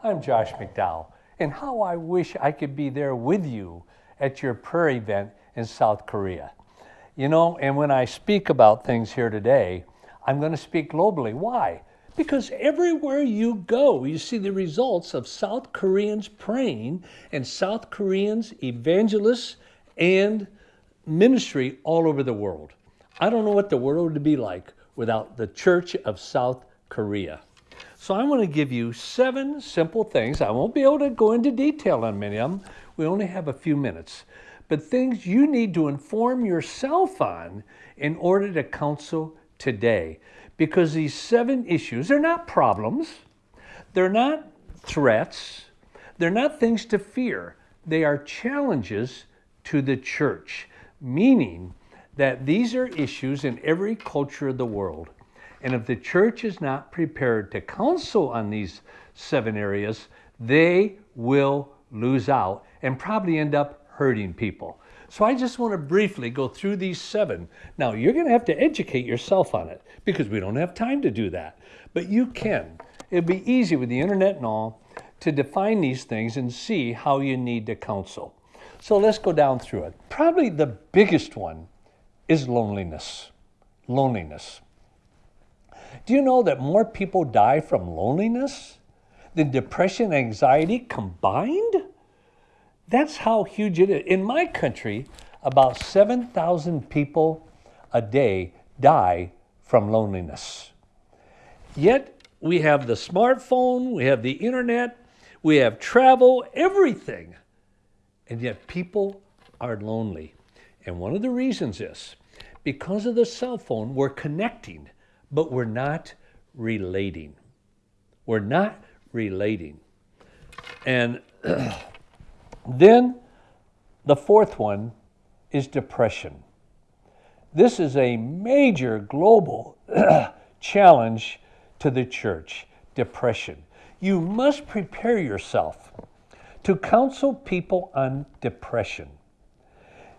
I'm Josh McDowell, and how I wish I could be there with you at your prayer event in South Korea. You know, and when I speak about things here today, I'm going to speak globally. Why? Because everywhere you go, you see the results of South Koreans praying and South Koreans, evangelists, and ministry all over the world. I don't know what the world would be like without the Church of South Korea. So I'm going to give you seven simple things. I won't be able to go into detail on many of them. We only have a few minutes. But things you need to inform yourself on in order to counsel today. Because these seven issues, they're not problems, they're not threats, they're not things to fear. They are challenges to the church, meaning that these are issues in every culture of the world. And if the church is not prepared to counsel on these seven areas, they will lose out and probably end up hurting people. So I just want to briefly go through these seven. Now, you're going to have to educate yourself on it because we don't have time to do that. But you can. It'll be easy with the internet and all to define these things and see how you need to counsel. So let's go down through it. Probably the biggest one is loneliness. Loneliness. Do you know that more people die from loneliness than depression and anxiety combined? That's how huge it is. In my country, about 7,000 people a day die from loneliness. Yet we have the smartphone, we have the internet, we have travel, everything. And yet people are lonely. And one of the reasons is because of the cell phone, we're connecting, but we're not relating. We're not relating. And then the fourth one is depression. This is a major global challenge to the church depression. You must prepare yourself to counsel people on depression.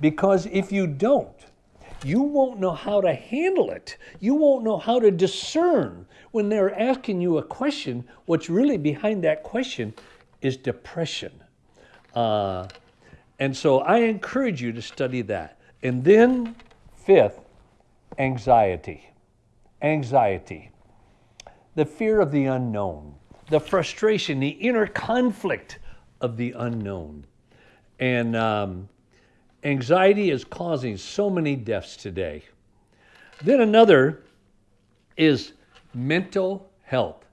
Because if you don't, you won't know how to handle it. You won't know how to discern when they're asking you a question. What's really behind that question is depression. Uh, and so I encourage you to study that. And then, fifth, anxiety. Anxiety. The fear of the unknown, the frustration, the inner conflict of the unknown. And um, anxiety is causing so many deaths today. Then another is mental health.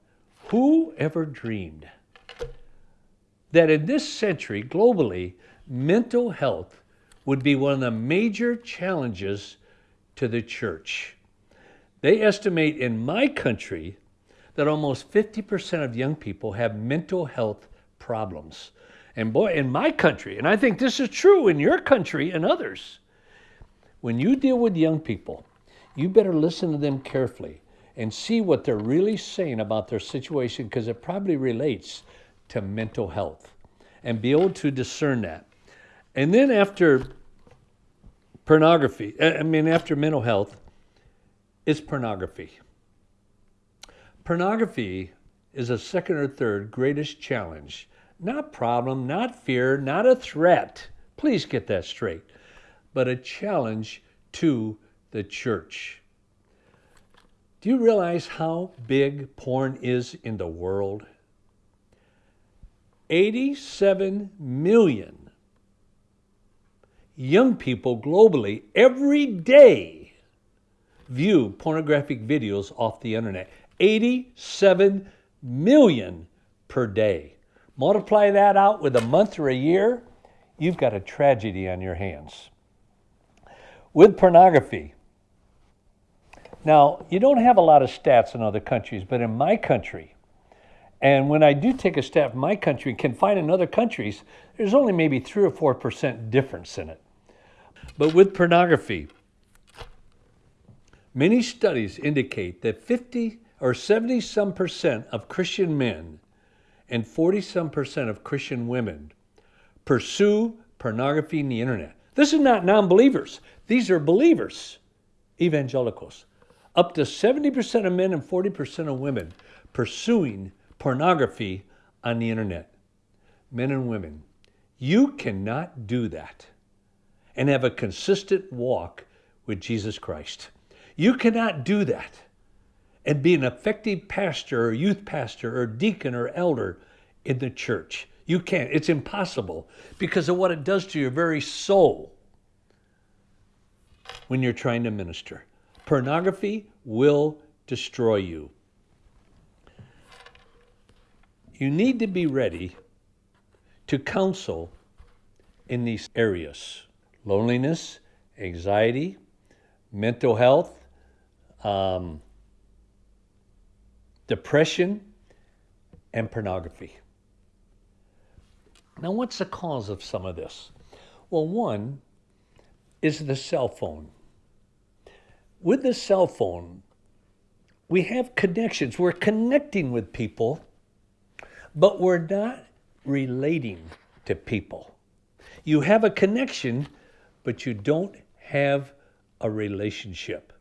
Who ever dreamed that in this century, globally, mental health would be one of the major challenges to the church. They estimate in my country that almost 50% of young people have mental health problems. And boy, in my country, and I think this is true in your country and others, when you deal with young people, you better listen to them carefully and see what they're really saying about their situation because it probably relates to mental health and be able to discern that. And then after pornography, I mean, after mental health, it's pornography. Pornography is a second or third greatest challenge. Not problem, not fear, not a threat. Please get that straight. But a challenge to the church. Do you realize how big porn is in the world? 87 million young people globally every day view pornographic videos off the internet. 87 million per day. Multiply that out with a month or a year, you've got a tragedy on your hands. With pornography, now you don't have a lot of stats in other countries, but in my country, and when I do take a step in my country and can find in other countries, there's only maybe three or four percent difference in it. But with pornography, many studies indicate that 50 or 70 some percent of Christian men and 40 some percent of Christian women pursue pornography in the internet. This is not non believers, these are believers, evangelicals. Up to 70% of men and 40% of women pursuing pornography on the internet, men and women, you cannot do that and have a consistent walk with Jesus Christ. You cannot do that and be an effective pastor or youth pastor or deacon or elder in the church. You can't. It's impossible because of what it does to your very soul when you're trying to minister. Pornography will destroy you. You need to be ready to counsel in these areas loneliness, anxiety, mental health, um, depression, and pornography. Now, what's the cause of some of this? Well, one is the cell phone. With the cell phone, we have connections. We're connecting with people, but we're not relating to people. You have a connection, but you don't have a relationship.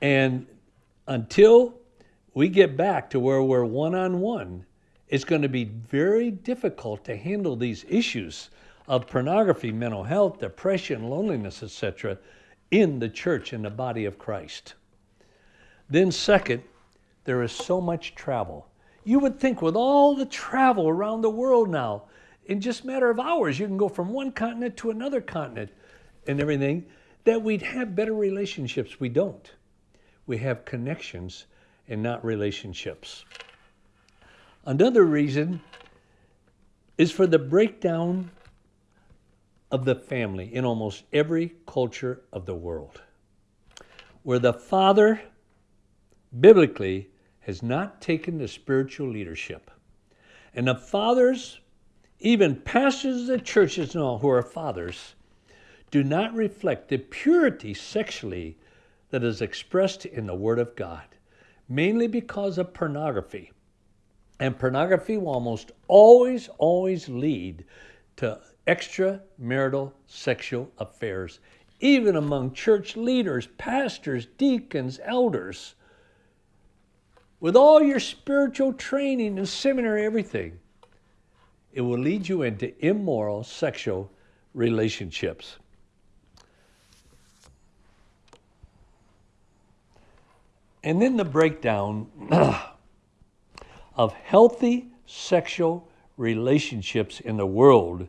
And until we get back to where we're one on one, it's going to be very difficult to handle these issues of pornography, mental health, depression, loneliness, etc., in the church, in the body of Christ. Then, second, there is so much travel. You would think with all the travel around the world now, in just matter of hours, you can go from one continent to another continent and everything, that we'd have better relationships. We don't. We have connections and not relationships. Another reason is for the breakdown of the family in almost every culture of the world, where the father, biblically, has not taken the spiritual leadership. And the fathers, even pastors of churches and all who are fathers, do not reflect the purity sexually that is expressed in the Word of God, mainly because of pornography. And pornography will almost always, always lead to extramarital sexual affairs, even among church leaders, pastors, deacons, elders. With all your spiritual training and seminary, everything, it will lead you into immoral sexual relationships. And then the breakdown of healthy sexual relationships in the world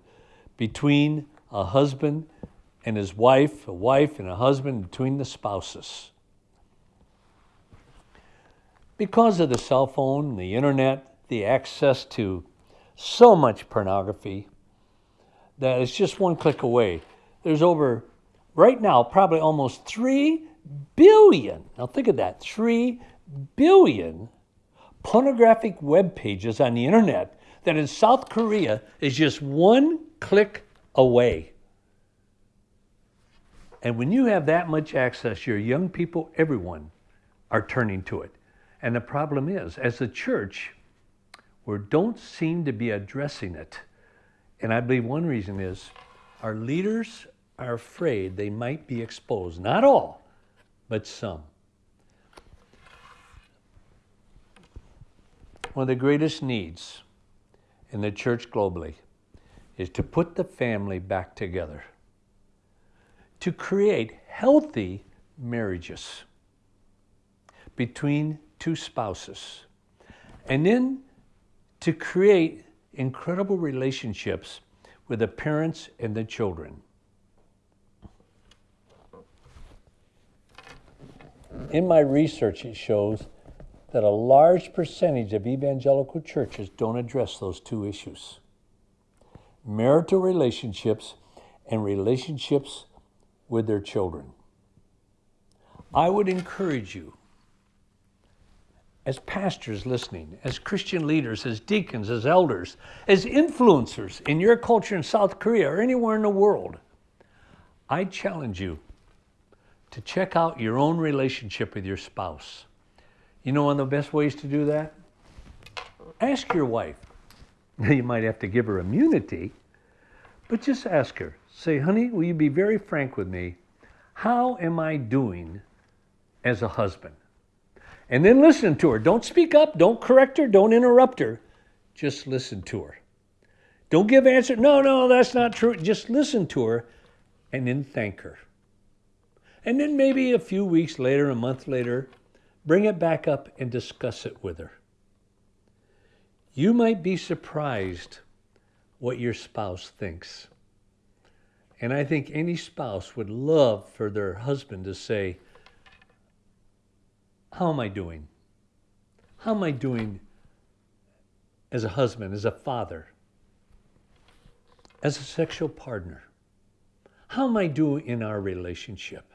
between a husband and his wife, a wife and a husband, between the spouses. Because of the cell phone, the internet, the access to so much pornography, that it's just one click away. There's over, right now, probably almost 3 billion, now think of that, 3 billion pornographic web pages on the internet that in South Korea is just one click away. And when you have that much access, your young people, everyone, are turning to it. And the problem is, as a church, we don't seem to be addressing it. And I believe one reason is our leaders are afraid they might be exposed. Not all, but some. One of the greatest needs in the church globally is to put the family back together, to create healthy marriages between two spouses, and then to create incredible relationships with the parents and the children. In my research, it shows that a large percentage of evangelical churches don't address those two issues marital relationships and relationships with their children. I would encourage you, as pastors listening, as Christian leaders, as deacons, as elders, as influencers in your culture in South Korea or anywhere in the world, I challenge you to check out your own relationship with your spouse. You know one of the best ways to do that? Ask your wife. You might have to give her immunity, but just ask her. Say, honey, will you be very frank with me? How am I doing as a husband? And then listen to her. Don't speak up, don't correct her, don't interrupt her. just listen to her. Don't give answer. No, no, that's not true. Just listen to her and then thank her. And then maybe a few weeks later, a month later, bring it back up and discuss it with her. You might be surprised what your spouse thinks. And I think any spouse would love for their husband to say, How am I doing? How am I doing as a husband, as a father, as a sexual partner? How am I doing in our relationship?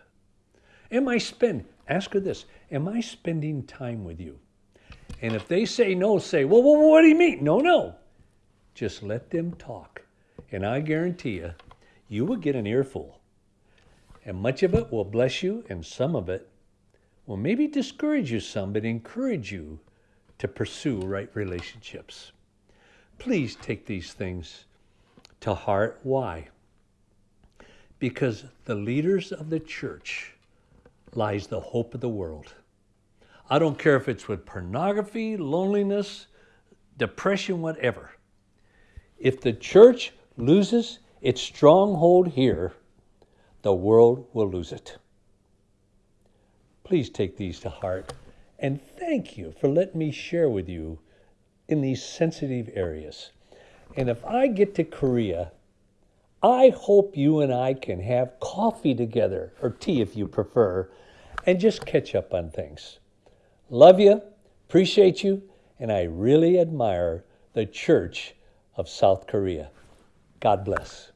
Am I spend? Ask her this: Am I spending time with you? And if they say no, say, well, well, what do you mean? No, no. Just let them talk, and I guarantee you, you will get an earful. And much of it will bless you, and some of it will maybe discourage you some, but encourage you to pursue right relationships. Please take these things to heart. Why? Because the leaders of the church lies the hope of the world. I don't care if it's with pornography, loneliness, depression, whatever. If the church loses its stronghold here, the world will lose it. Please take these to heart and thank you for letting me share with you in these sensitive areas. And if I get to Korea, I hope you and I can have coffee together, or tea if you prefer, and just catch up on things. Love you, appreciate you, and I really admire the Church of South Korea. God bless.